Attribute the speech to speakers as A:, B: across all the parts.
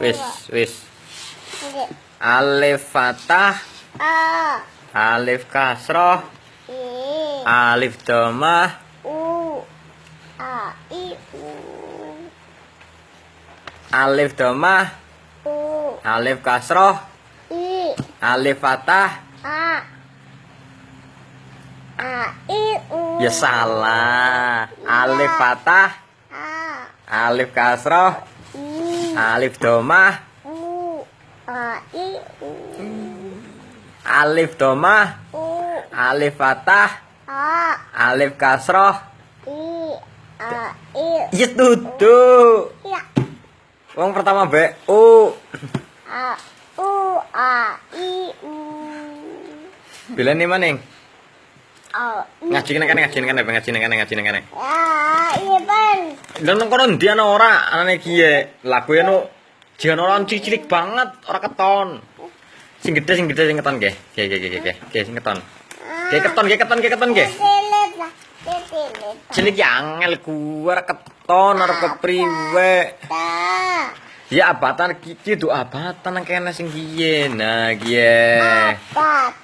A: Wis, wis. Alif fathah. Alif kasroh. Alif
B: domah.
A: Alif
B: domah.
A: Alif kasroh.
B: i
A: Alif fathah. Ya salah. Alif fathah. Alif kasroh alif dhammah,
B: U. A. I. U.
A: alif dhammah,
B: U.
A: alif fathah,
B: A.
A: alif kasroh.
B: I. A. I.
A: Ya duduk.
B: Ya.
A: Wong pertama be U.
B: A. U. A. I. U.
A: Bila nih maning.
B: I.
A: Ngaji kene kene ngaji kene ngaji kene ngaji kene.
B: Ya. Iya bang.
A: Lha nang kono ndi ana ora anane kiye. Lagu eno jian ora cilik banget, ora keton. Sing gede sing gede sing keton nggih. Nggih nggih nggih nggih. Nggih sing keton. Nggih keton nggih keton nggih keton nggih. Cilik ya angel ku ora keton ora kepriwe.
B: Ta.
A: Ya abatan iki do abatan nang kene sing kiye. Nah kiye.
B: Ta.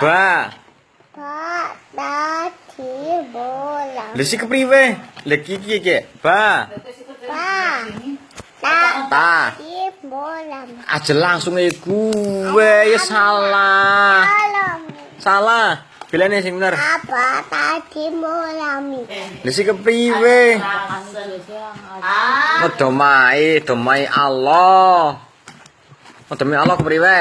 A: Ba. Lha si kepriwe? Lha iki kiye kiye. Ba.
B: Ta. Ta.
A: Ta. Aja langsung e gue ya salah. Salah. Bilane sing bener.
B: Apa tadi mulami?
A: Lha si kepriwe? Domai, domai Allah. Domai Allah kepriwe?